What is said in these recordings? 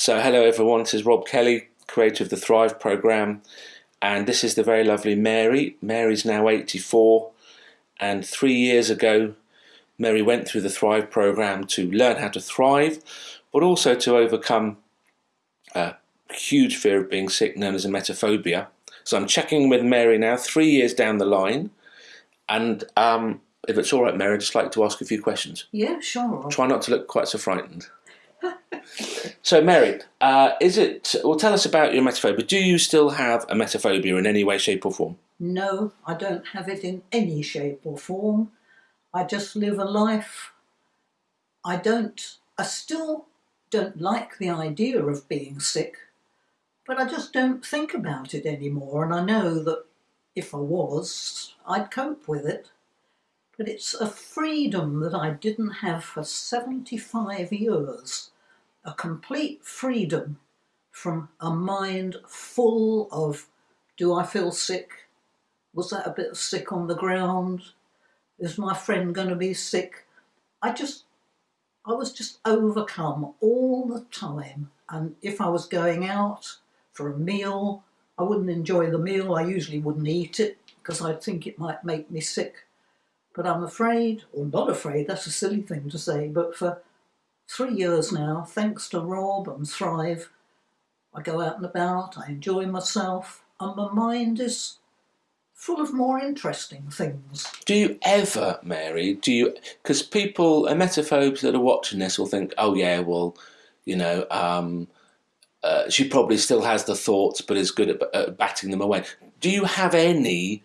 So, hello everyone, this is Rob Kelly, creator of the Thrive program, and this is the very lovely Mary. Mary's now 84, and three years ago, Mary went through the Thrive program to learn how to thrive, but also to overcome a huge fear of being sick, known as emetophobia. So, I'm checking with Mary now, three years down the line, and um, if it's all right, Mary, I'd just like to ask a few questions. Yeah, sure. Try not to look quite so frightened. So, Mary, uh, is it? Well, tell us about your emetophobia. Do you still have emetophobia in any way, shape, or form? No, I don't have it in any shape or form. I just live a life. I don't. I still don't like the idea of being sick, but I just don't think about it anymore. And I know that if I was, I'd cope with it. But it's a freedom that I didn't have for 75 years. A complete freedom from a mind full of do I feel sick? Was that a bit sick on the ground? Is my friend going to be sick? I just, I was just overcome all the time. And if I was going out for a meal, I wouldn't enjoy the meal. I usually wouldn't eat it because I'd think it might make me sick. But I'm afraid, or not afraid, that's a silly thing to say, but for three years now, thanks to Rob and Thrive, I go out and about, I enjoy myself, and my mind is full of more interesting things. Do you ever, Mary, do you, because people, emetophobes that are watching this will think, oh yeah, well, you know, um, uh, she probably still has the thoughts but is good at, at batting them away. Do you have any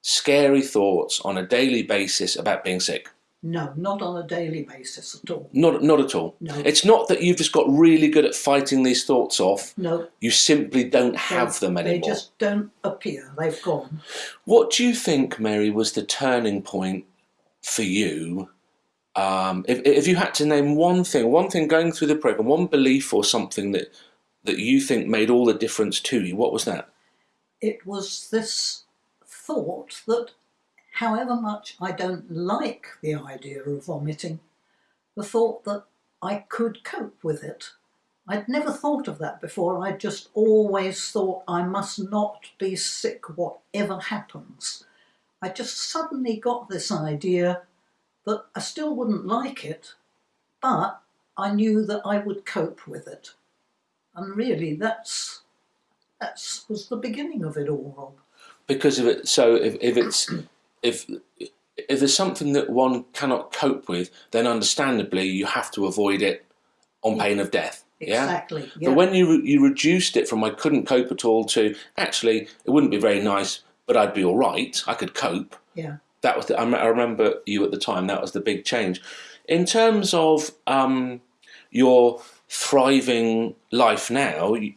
scary thoughts on a daily basis about being sick? No, not on a daily basis at all. Not, not at all. No. It's not that you've just got really good at fighting these thoughts off. No. You simply don't have them anymore. They just don't appear. They've gone. What do you think, Mary, was the turning point for you? Um, if, if you had to name one thing, one thing going through the program, one belief or something that that you think made all the difference to you, what was that? It was this thought that however much I don't like the idea of vomiting, the thought that I could cope with it. I'd never thought of that before. I'd just always thought I must not be sick whatever happens. I just suddenly got this idea that I still wouldn't like it, but I knew that I would cope with it. And really, that's that was the beginning of it all, Rob. Because of it, so if, if it's if if there's something that one cannot cope with, then understandably you have to avoid it on pain of death. Yeah? Exactly. Yeah. But when you you reduced it from I couldn't cope at all to actually it wouldn't be very nice, but I'd be all right. I could cope. yeah. That was the, I, I remember you at the time. That was the big change. In terms of um, your thriving life now, you,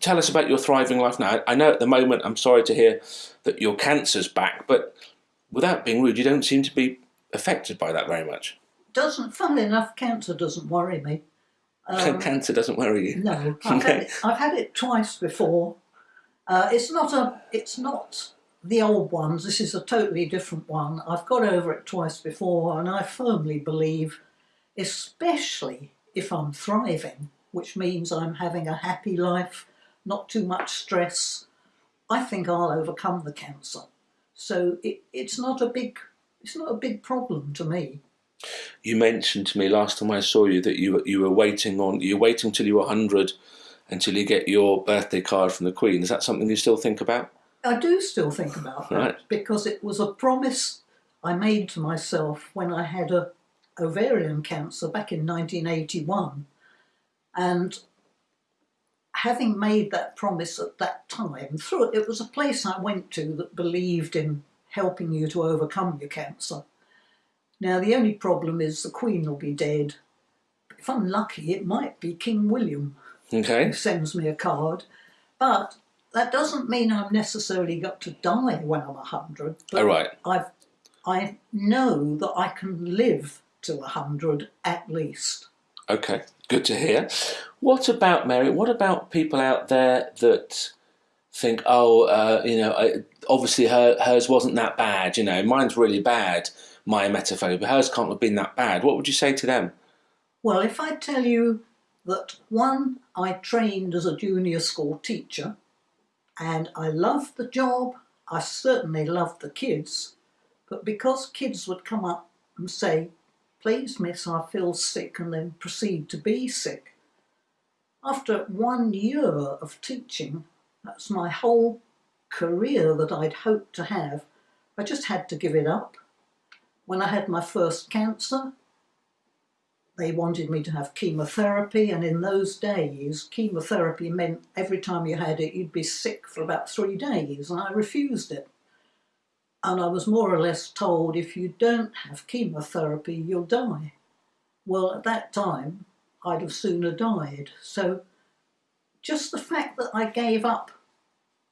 tell us about your thriving life now. I know at the moment. I'm sorry to hear that your cancer's back, but without being rude, you don't seem to be affected by that very much. Doesn't, funnily enough, cancer doesn't worry me. Um, Cancer doesn't worry you. no, I've, had it, I've had it twice before. Uh, it's not a, it's not the old ones. This is a totally different one. I've got over it twice before, and I firmly believe, especially if I'm thriving, which means I'm having a happy life, not too much stress. I think I'll overcome the cancer. So it, it's not a big, it's not a big problem to me. You mentioned to me last time I saw you that you were- you were waiting on you're waiting till you were hundred until you get your birthday card from the Queen. Is that something you still think about? I do still think about that Right. because it was a promise I made to myself when I had a ovarian cancer back in 1981, and having made that promise at that time, through it was a place I went to that believed in helping you to overcome your cancer. Now the only problem is the Queen will be dead. If I'm lucky, it might be King William Okay. who sends me a card. But that doesn't mean I've necessarily got to die when I'm a 100. But All right. I've, I know that I can live to 100 at least. Okay. Good to hear. What about Mary? What about people out there that think, oh, uh, you know, obviously her hers wasn't that bad. You know, mine's really bad. My emetophobia. Hers can't have been that bad. What would you say to them? Well, if I tell you that one, I trained as a junior school teacher and I loved the job. I certainly loved the kids. But because kids would come up and say, Please, miss, I feel sick, and then proceed to be sick, after one year of teaching, that's my whole career that I'd hoped to have, I just had to give it up. When I had my first cancer, they wanted me to have chemotherapy, and in those days, chemotherapy meant every time you had it, you'd be sick for about three days, and I refused it. And I was more or less told if you don't have chemotherapy, you'll die. Well, at that time, I'd have sooner died. So, just the fact that I gave up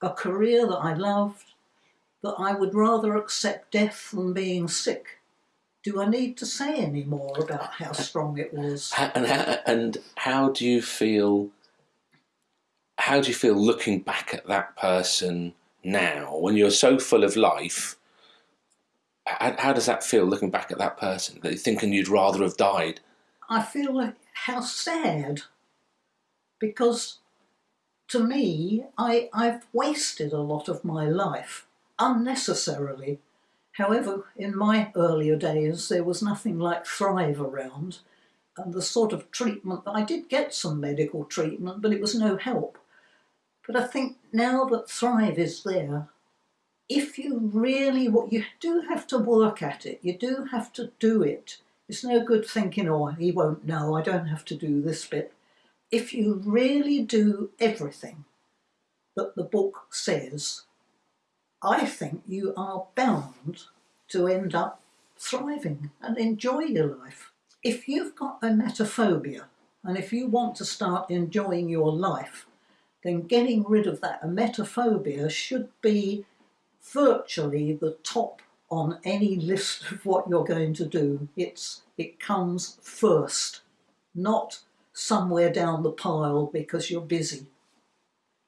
a career that I loved, that I would rather accept death than being sick, do I need to say any more about how strong it was? And how, and how do you feel? How do you feel looking back at that person now, when you're so full of life? How, how does that feel looking back at that person? That thinking you'd rather have died. I feel like how sad, because to me, I, I've wasted a lot of my life unnecessarily However, in my earlier days, there was nothing like Thrive around, and the sort of treatment I did get some medical treatment, but it was no help. But I think now that Thrive is there, if you really what you do have to work at it, you do have to do it. It's no good thinking, oh, he won't know, I don't have to do this bit. If you really do everything that the book says, I think you are bound to end up thriving and enjoy your life. If you've got a emetophobia and if you want to start enjoying your life, then getting rid of that emetophobia should be virtually the top on any list of what you're going to do. It's it comes first, not somewhere down the pile because you're busy.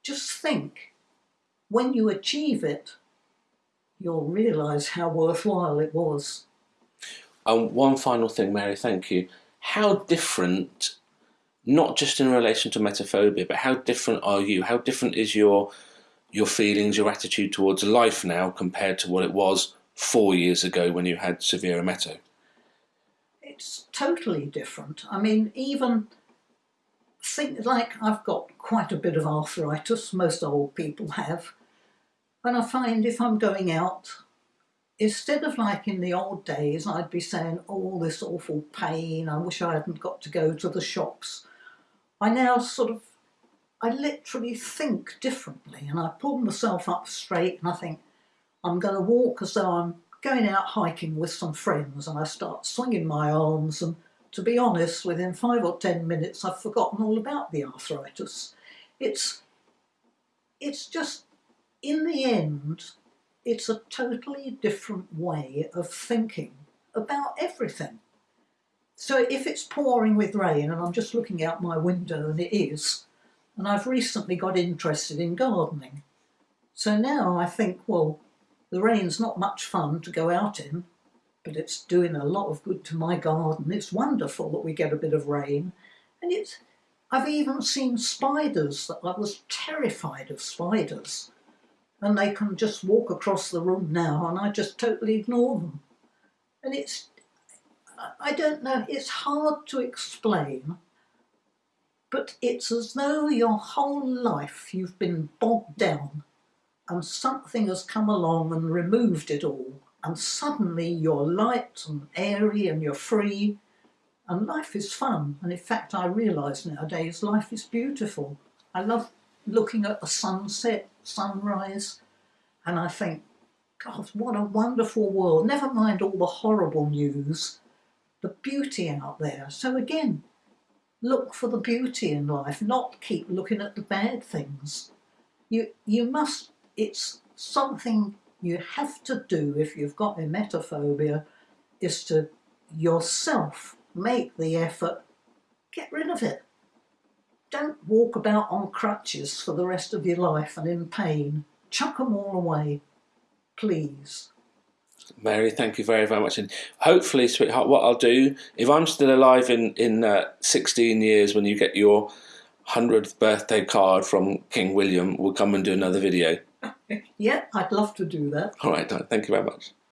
Just think, when you achieve it, you'll realise how worthwhile it was. And one final thing, Mary, thank you. How different, not just in relation to emetophobia, but how different are you? How different is your your feelings, your attitude towards life now compared to what it was four years ago when you had severe emeto? It's totally different. I mean, even think like I've got quite a bit of arthritis, most old people have. And I find if I'm going out, instead of like in the old days, I'd be saying, oh, this awful pain, I wish I hadn't got to go to the shops. I now sort of, I literally think differently and I pull myself up straight and I think, I'm going to walk as though I'm going out hiking with some friends and I start swinging my arms and to be honest, within five or ten minutes, I've forgotten all about the arthritis. It's, it's just in the end, it's a totally different way of thinking about everything. So if it's pouring with rain and I'm just looking out my window and it is, and I've recently got interested in gardening. So now I think, well, the rain's not much fun to go out in, but it's doing a lot of good to my garden. It's wonderful that we get a bit of rain. And it's, I've even seen spiders that I was terrified of spiders and they can just walk across the room now and I just totally ignore them. And it's, I don't know, it's hard to explain, but it's as though your whole life you've been bogged down and something has come along and removed it all and suddenly you're light and airy and you're free and life is fun and in fact I realise nowadays life is beautiful. I love looking at the sunset, sunrise, and I think, God, what a wonderful world. Never mind all the horrible news, the beauty out there. So again, look for the beauty in life, not keep looking at the bad things. You, you must, it's something you have to do if you've got emetophobia, is to yourself make the effort, get rid of it. Don't walk about on crutches for the rest of your life and in pain. Chuck them all away, please. Mary, thank you very, very much. And hopefully, sweetheart, what I'll do, if I'm still alive in, in uh, 16 years when you get your 100th birthday card from King William, we'll come and do another video. Yeah, I'd love to do that. All right, thank you very much.